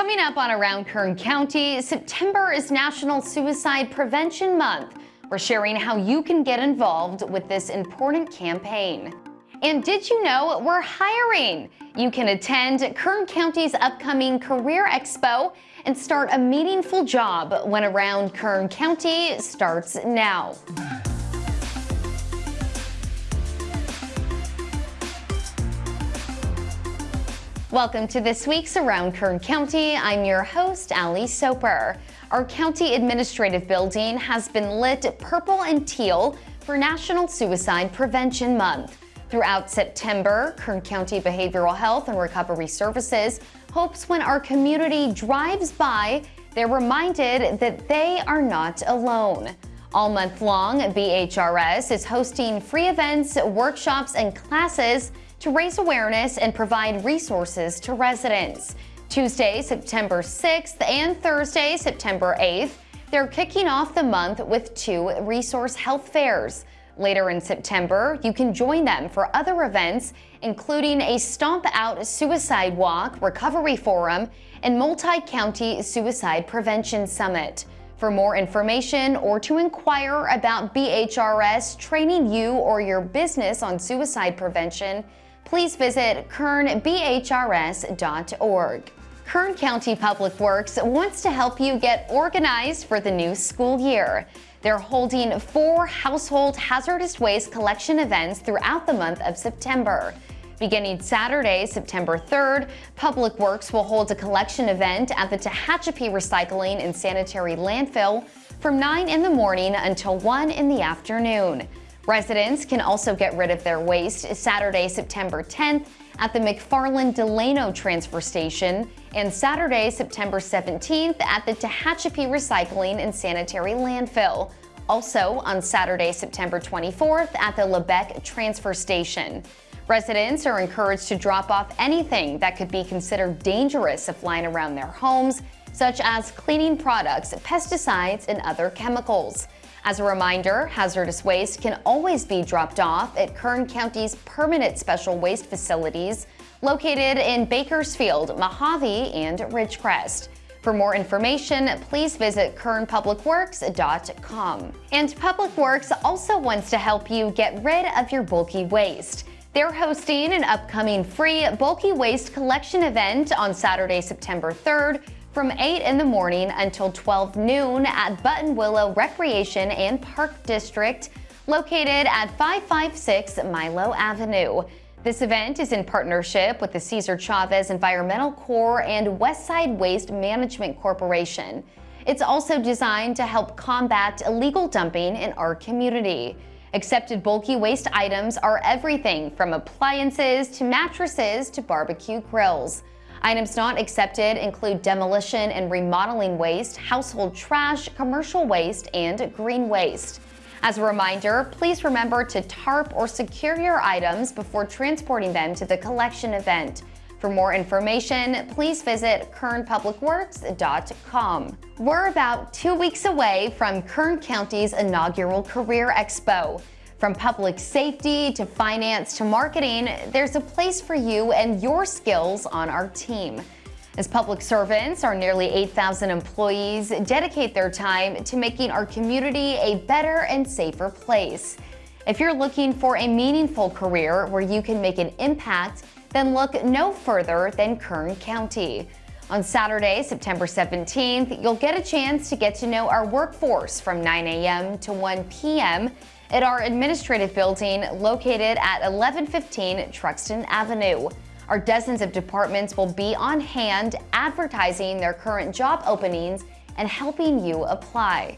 Coming up on Around Kern County, September is National Suicide Prevention Month. We're sharing how you can get involved with this important campaign. And did you know we're hiring? You can attend Kern County's upcoming Career Expo and start a meaningful job when Around Kern County starts now. Welcome to this week's Around Kern County. I'm your host, Ali Soper. Our county administrative building has been lit purple and teal for National Suicide Prevention Month. Throughout September, Kern County Behavioral Health and Recovery Services hopes when our community drives by, they're reminded that they are not alone. All month long, BHRS is hosting free events, workshops, and classes to raise awareness and provide resources to residents. Tuesday, September 6th and Thursday, September 8th, they're kicking off the month with two resource health fairs. Later in September, you can join them for other events, including a Stomp Out Suicide Walk, Recovery Forum, and Multi-County Suicide Prevention Summit. For more information or to inquire about BHRS training you or your business on suicide prevention, please visit kernbhrs.org. Kern County Public Works wants to help you get organized for the new school year. They're holding four household hazardous waste collection events throughout the month of September. Beginning Saturday, September 3rd, Public Works will hold a collection event at the Tehachapi Recycling and Sanitary Landfill from 9 in the morning until 1 in the afternoon. Residents can also get rid of their waste Saturday, September 10th at the McFarland Delano Transfer Station and Saturday, September 17th at the Tehachapi Recycling and Sanitary Landfill. Also on Saturday, September 24th at the Lebec Transfer Station. Residents are encouraged to drop off anything that could be considered dangerous if lying around their homes, such as cleaning products, pesticides, and other chemicals. As a reminder, hazardous waste can always be dropped off at Kern County's permanent special waste facilities located in Bakersfield, Mojave, and Ridgecrest. For more information, please visit kernpublicworks.com. And Public Works also wants to help you get rid of your bulky waste. They're hosting an upcoming free bulky waste collection event on Saturday, September 3rd from 8 in the morning until 12 noon at Buttonwillow Recreation and Park District, located at 556 Milo Avenue. This event is in partnership with the Cesar Chavez Environmental Corps and Westside Waste Management Corporation. It's also designed to help combat illegal dumping in our community. Accepted bulky waste items are everything from appliances to mattresses to barbecue grills. Items not accepted include demolition and remodeling waste, household trash, commercial waste, and green waste. As a reminder, please remember to tarp or secure your items before transporting them to the collection event. For more information, please visit kernpublicworks.com. We're about two weeks away from Kern County's inaugural Career Expo. From public safety to finance to marketing, there's a place for you and your skills on our team. As public servants, our nearly 8,000 employees dedicate their time to making our community a better and safer place. If you're looking for a meaningful career where you can make an impact, then look no further than Kern County. On Saturday, September 17th, you'll get a chance to get to know our workforce from 9 a.m. to 1 p.m at our administrative building located at 1115 Truxtun Avenue. Our dozens of departments will be on hand advertising their current job openings and helping you apply.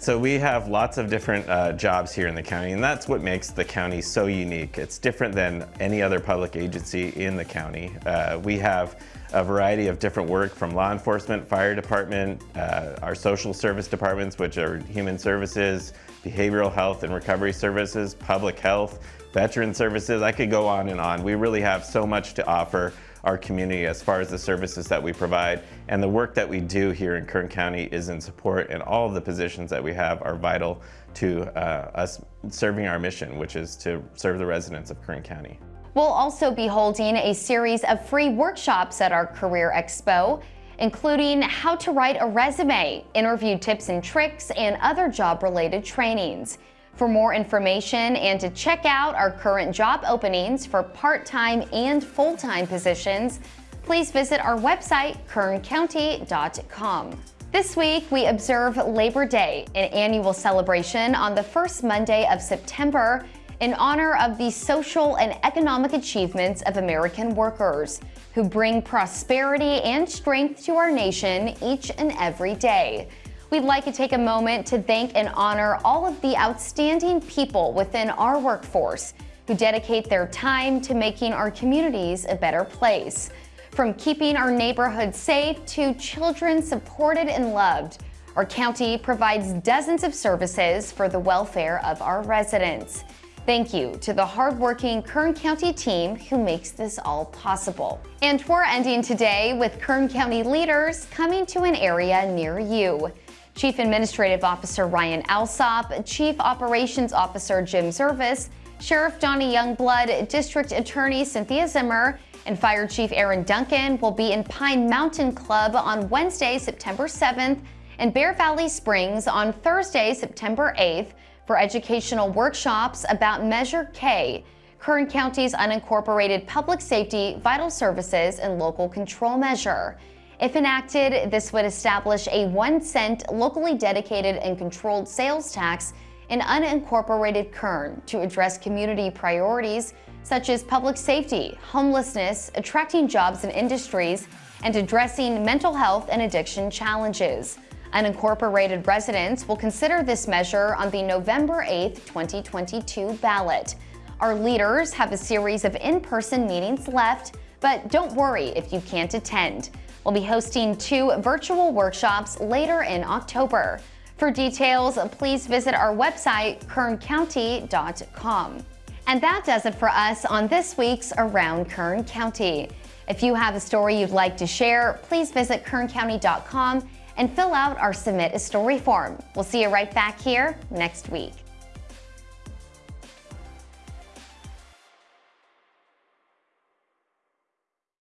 So we have lots of different uh, jobs here in the county and that's what makes the county so unique. It's different than any other public agency in the county. Uh, we have a variety of different work from law enforcement, fire department, uh, our social service departments, which are human services, behavioral health and recovery services, public health, veteran services. I could go on and on. We really have so much to offer our community as far as the services that we provide. And the work that we do here in Kern County is in support and all of the positions that we have are vital to uh, us serving our mission, which is to serve the residents of Kern County. We'll also be holding a series of free workshops at our Career Expo. including how to write a resume, interview tips and tricks, and other job-related trainings. For more information and to check out our current job openings for part-time and full-time positions, please visit our website, kerncounty.com. This week, we observe Labor Day, an annual celebration on the first Monday of September in honor of the social and economic achievements of American workers who bring prosperity and strength to our nation each and every day. We'd like to take a moment to thank and honor all of the outstanding people within our workforce who dedicate their time to making our communities a better place. From keeping our neighborhoods safe to children supported and loved, our county provides dozens of services for the welfare of our residents. Thank you to the hardworking Kern County team who makes this all possible. And we're ending today with Kern County leaders coming to an area near you. Chief Administrative Officer Ryan Alsop, Chief Operations Officer Jim Zervis, Sheriff Donny Youngblood, District Attorney Cynthia Zimmer, and Fire Chief Aaron Duncan will be in Pine Mountain Club on Wednesday, September 7th, and Bear Valley Springs on Thursday, September 8th for educational workshops about Measure K, Kern County's unincorporated public safety, vital services, and local control measure. If enacted, this would establish a one cent locally dedicated and controlled sales tax in unincorporated Kern to address community priorities such as public safety, homelessness, attracting jobs and industries, and addressing mental health and addiction challenges. Unincorporated residents will consider this measure on the November 8, 2022 ballot. Our leaders have a series of in-person meetings left, but don't worry if you can't attend. We'll be hosting two virtual workshops later in October. For details, please visit our website, kerncounty.com. And that does it for us on this week's Around Kern County. If you have a story you'd like to share, please visit kerncounty.com and fill out our Submit a Story form. We'll see you right back here next week.